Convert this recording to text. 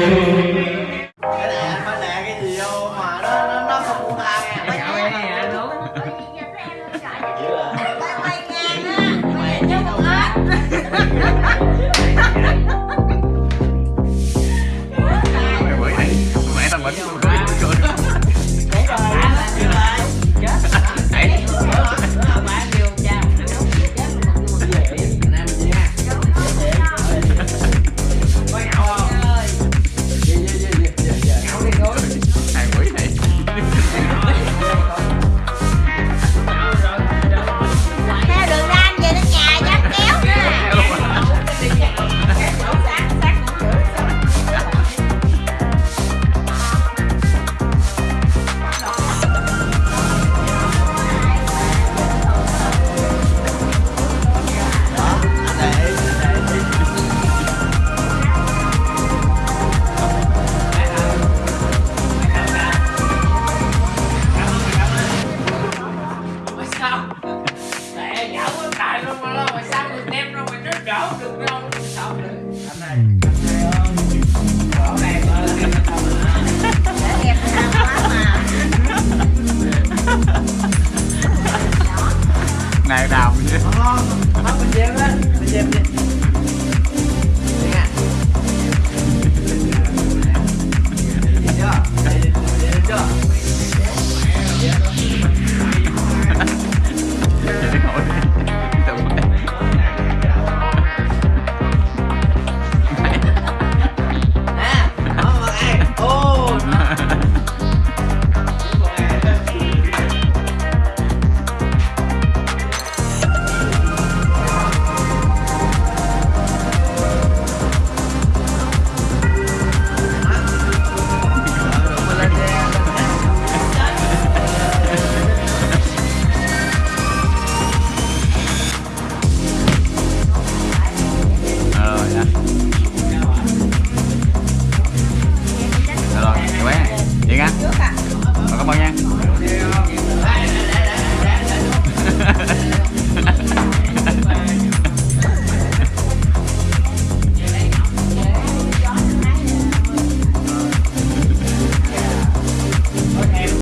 Hãy subscribe cho kênh Ghiền Mì Gõ Để không bỏ lỡ những video hấp dẫn Hey. cảm ơn nha.